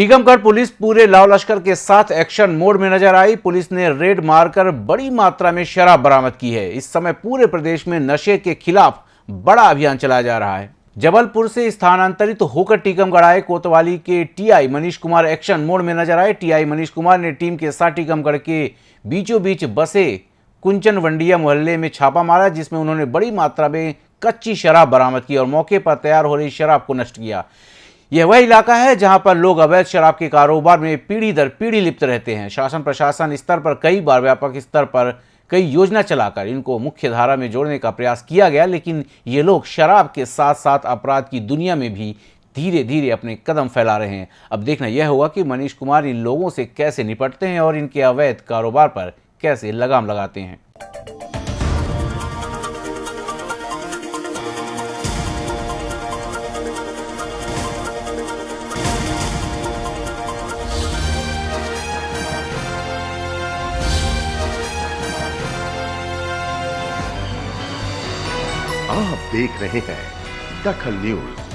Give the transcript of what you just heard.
Tikamgarh police पूरे लाव लश्कर के साथ एक्शन मोड में नज़र आई। पुलिस ने रेड मारकर बड़ी मात्रा में शराब बरामद की है। इस समय पूरे प्रदेश में नशे के खिलाफ बड़ा अभियान चलाया जा रहा है। जबलपुर से स्थानांतरित तो होकर टीकमगढ़ आए कोतवाली के TI Manish Kumar action mode में नज़र आए। टीआई मनीष कुमार ने टीम के साथ टीकमगढ़ के बीचों बीच बसे कुंचन वंडिया मोहल्ले में छापा मारा, जिसमें उन्होंने बड़ी मात्रा में कच्ची शराब बरामद की और मौके पर तैयार हो रही शराब को नष्ट किया। यह वह इलाका है जहाँ पर लोग अवैध शराब के कारोबार में पीढ़ी दर पीढ़ी लिप्त रहते हैं। शासन प्रशासन स्तर पर कई बार व्यापक स्तर पर कई योजना चलाकर इनको मुख्य धारा में जोड़ने का प्रयास किया गया, लेकिन ये लोग शराब के साथ साथ अपराध की दुनिया में भी धीरे धीरे अपने कदम फैला रहे हैं। अब देखना यह होगा कि मनीष कुमार इन लोगों से कैसे निपटते हैं और इनके अवैध कारोबार पर कैसे लगाम लगाते हैं। आप देख रहे हैं दखल न्यूज़।